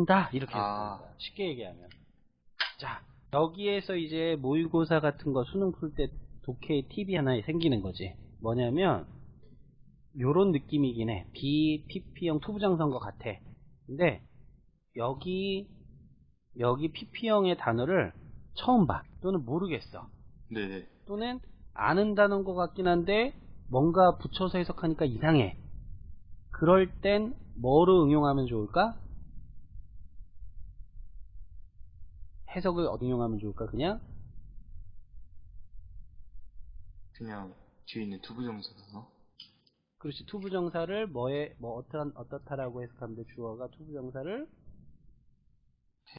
쓴다 이렇게 아. 거야. 쉽게 얘기하면 자 여기에서 이제 모의고사 같은 거 수능 풀 때 독해의 팁이 하나 생기는 거지 뭐냐면 요런 느낌이긴 해 be PP형 to부정사인 거 같아 근데 여기 여기 PP형의 단어를 처음 봐 또는 모르겠어 네네. 또는 아는 단어인 것 같긴 한데 뭔가 붙여서 해석하니까 이상해. 그럴 땐 뭐로 응용하면 좋을까? 해석을 어디 응용하면 좋을까? 그냥 그냥 뒤에 있는 to부정사나 그렇지 to부정사를 뭐에 뭐 어떠한 어떻다라고 해석하면 돼 주어가 to부정사를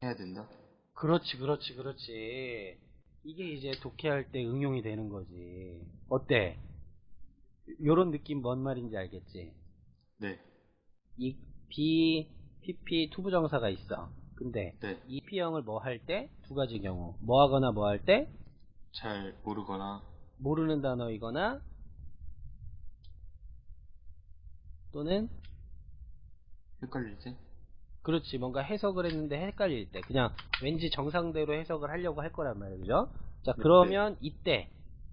해야 된다. 그렇지 그렇지 그렇지 이게 이제 독해할 때 응용이 되는 거지 어때? 요런 느낌 뭔 말인지 알겠지? 네. 이 B, PP 투부정사가 있어. 근데 네. 이 P형을 뭐 할 때? 두 가지 경우. 뭐 하거나 뭐 할 때? 잘 모르거나. 모르는 단어이거나 또는 헷갈릴 때? 그렇지. 뭔가 해석을 했는데 헷갈릴 때. 그냥 왠지 정상대로 해석을 하려고 할 거란 말이에요 그죠? 자 네, 그러면 이때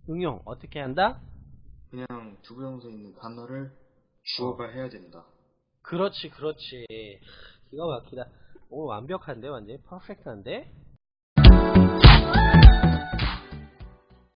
응용 어떻게 한다? 그냥 to부정사 있는 단어를 주어가 해야 된다. 그렇지 그렇지 기가 막히다. 오 완벽한데 완전 perfect한데